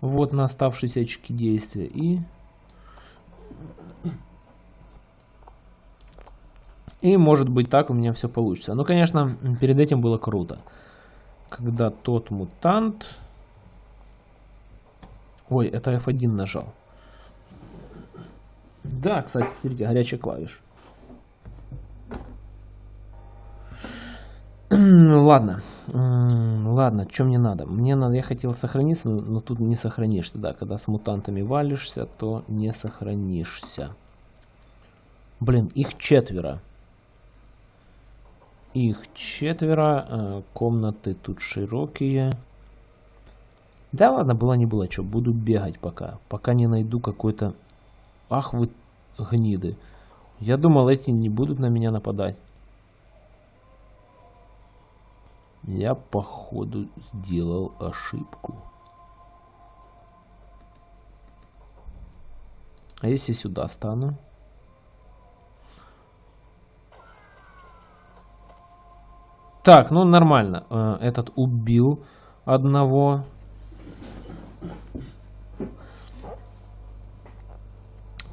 Вот на оставшиеся очки действия. И... И может быть так у меня все получится. Но, конечно, перед этим было круто. Когда тот мутант... Ой, это F1 нажал. Да, кстати, смотрите, горячая клавиш. Ладно. Ладно, что мне надо? Мне надо, я хотел сохраниться, но тут не сохранишься. Да, когда с мутантами валишься, то не сохранишься. Блин, их четверо. Их четверо. Э, комнаты тут широкие. Да ладно, было не было, что, буду бегать пока. Пока не найду какой-то... Ах вы гниды. Я думал, эти не будут на меня нападать. Я, походу, сделал ошибку. А если сюда стану? Так, ну нормально. Э, этот убил одного.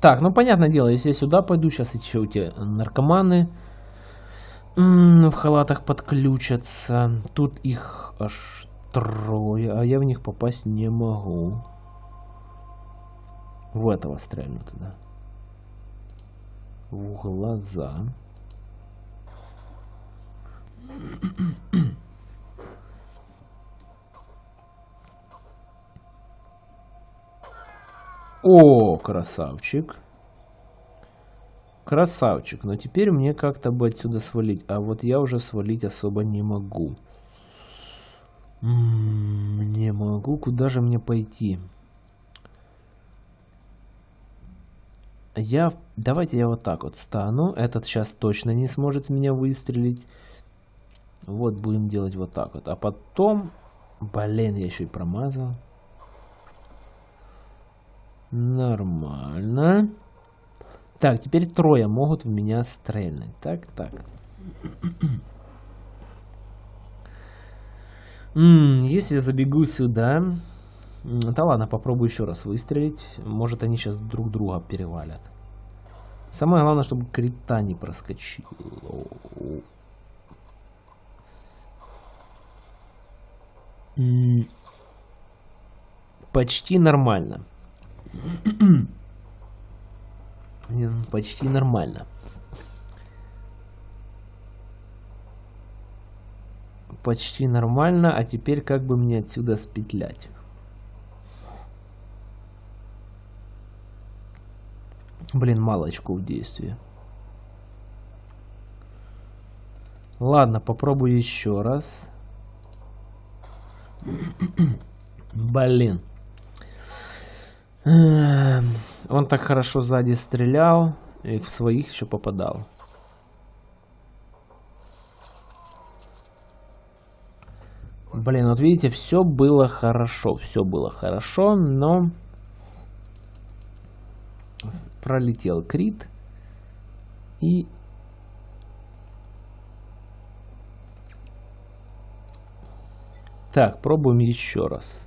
Так, ну понятное дело, если я сюда пойду, сейчас еще эти наркоманы в халатах подключатся. Тут их аж трое, а я в них попасть не могу. В этого стрельну туда. В глаза. О, красавчик. Красавчик. Но теперь мне как-то бы отсюда свалить. А вот я уже свалить особо не могу. не могу. Куда же мне пойти? Я... Давайте я вот так вот стану. Этот сейчас точно не сможет меня выстрелить. Вот будем делать вот так вот. А потом... Блин, я еще и промазал. Нормально. Так, теперь трое могут в меня стрельнуть. Так, так. если я забегу сюда... Да ладно, попробую еще раз выстрелить. Может они сейчас друг друга перевалят. Самое главное, чтобы крита не проскочил. Почти нормально. Почти нормально. Почти нормально, а теперь как бы мне отсюда спетлять? Блин, мало очков действия. Ладно, попробую еще раз. *coughs* Блин. Эм, он так хорошо сзади стрелял и в своих еще попадал. Блин, вот видите, все было хорошо, все было хорошо, но пролетел крит и так пробуем еще раз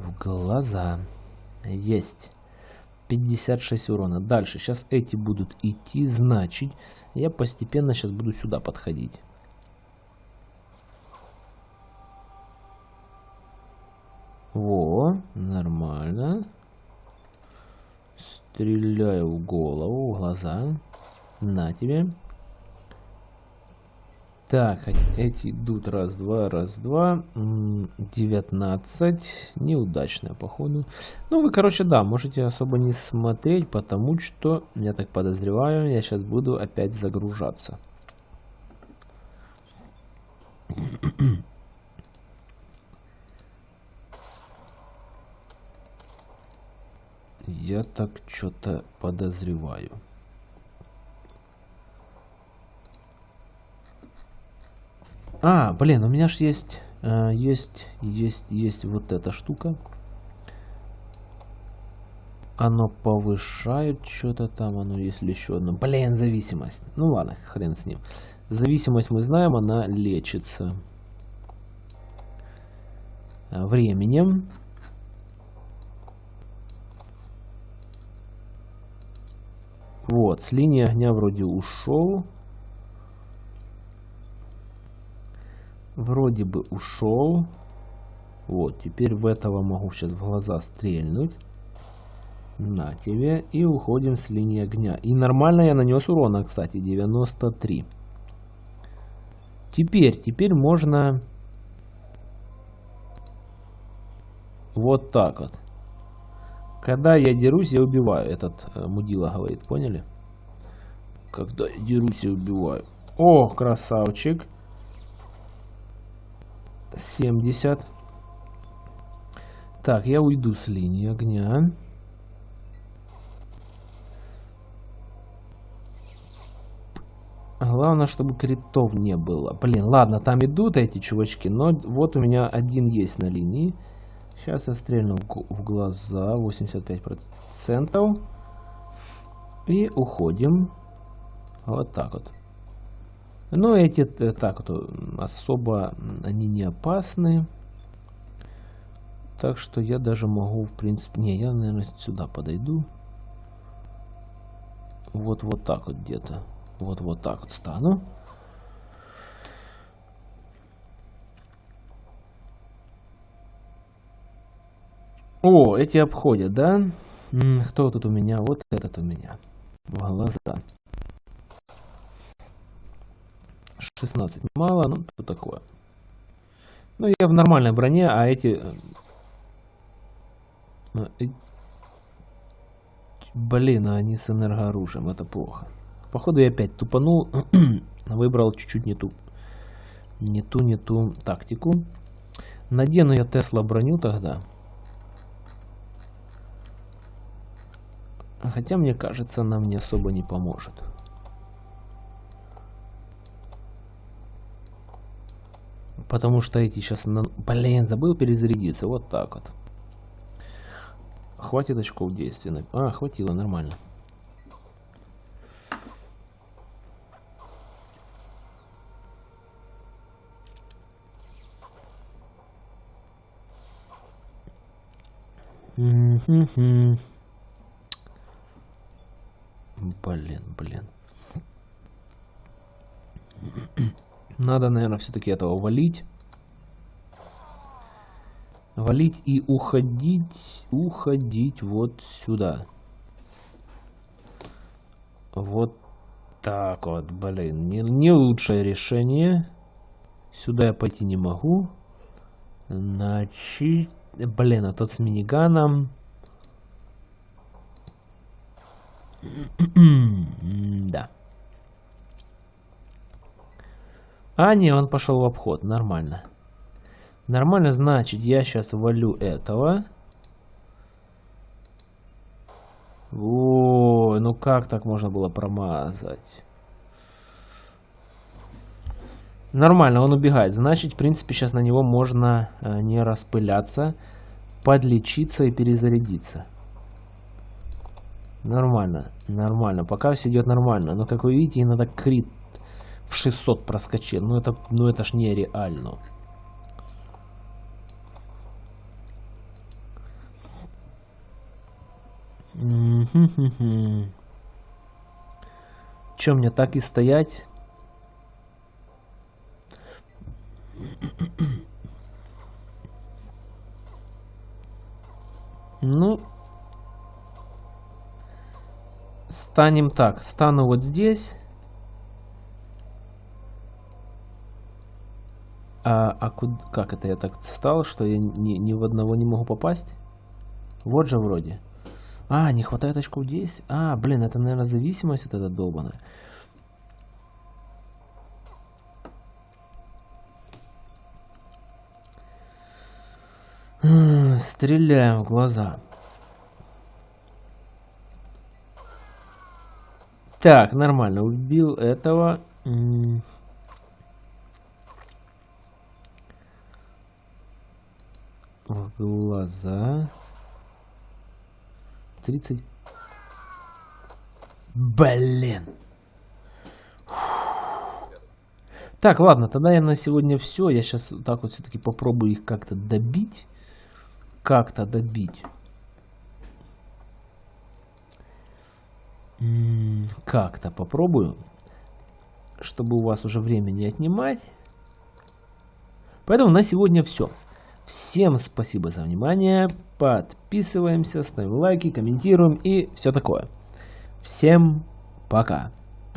в глаза. Есть. 56 урона. Дальше. Сейчас эти будут идти значит я постепенно сейчас буду сюда подходить. Во нормально. Стреляю в голову, в глаза. На тебе. Так, эти идут раз, два, раз, два. 19. Неудачная, походу. Ну, вы, короче, да, можете особо не смотреть, потому что, я так подозреваю, я сейчас буду опять загружаться. Я так что-то подозреваю. А, блин, у меня же есть, э, есть, есть, есть вот эта штука. Оно повышает что-то там, оно если еще одно. Блин, зависимость. Ну ладно, хрен с ним. Зависимость мы знаем, она лечится временем. Вот, с линии огня вроде ушел. Вроде бы ушел. Вот, теперь в этого могу сейчас в глаза стрельнуть. На тебе. И уходим с линии огня. И нормально я нанес урона, кстати, 93. Теперь, теперь можно... Вот так вот. Когда я дерусь, я убиваю. Этот э, мудила говорит, поняли? Когда я дерусь, я убиваю. О, красавчик. 70. Так, я уйду с линии огня. Главное, чтобы критов не было. Блин, ладно, там идут эти чувачки, но вот у меня один есть на линии. Сейчас я стрельну в глаза 85%. И уходим. Вот так вот. Но эти э, так вот особо они не опасны. Так что я даже могу, в принципе... Не, я, наверное, сюда подойду. вот вот так вот где-то. Вот вот так вот стану. О, эти обходят, да? Кто тут у меня? Вот этот у меня. В глаза. 16 мало, ну что такое. Ну я в нормальной броне, а эти... Э, э, блин, а они с энергооружием, это плохо. Походу я опять тупанул, *clears throat* выбрал чуть-чуть не ту, не ту, не ту тактику. Надену я Тесла броню тогда. Хотя, мне кажется, она мне особо не поможет. Потому что эти сейчас... На... Блин, забыл перезарядиться. Вот так вот. Хватит очков действия. А, хватило, нормально. Блин, блин. Надо, наверное, все-таки этого валить. Валить и уходить, уходить вот сюда. Вот так вот, блин. Не, не лучшее решение. Сюда я пойти не могу. Значит, блин, а тот с миниганом. *clears throat* да. А, не, он пошел в обход. Нормально. Нормально, значит, я сейчас валю этого. О, ну как так можно было промазать? Нормально, он убегает. Значит, в принципе, сейчас на него можно э, не распыляться, подлечиться и перезарядиться. Нормально, нормально. Пока все идет нормально. Но, как вы видите, иногда крит в 600 проскочил. Ну это, ну это ж нереально. Чем мне так и стоять? Ну, станем так. Стану вот здесь. А, а куда, как это я так стал, что я ни, ни в одного не могу попасть? Вот же вроде. А, не хватает очков действия. А, блин, это, наверное, зависимость вот эта долбаная. Стреляем в глаза. Так, нормально. Убил этого. В глаза. 30. Блин. Так, ладно, тогда я на сегодня все. Я сейчас так вот все-таки попробую их как-то добить. Как-то добить. Как-то попробую. Чтобы у вас уже время не отнимать. Поэтому на сегодня все. Всем спасибо за внимание. Подписываемся, ставим лайки, комментируем и все такое. Всем пока.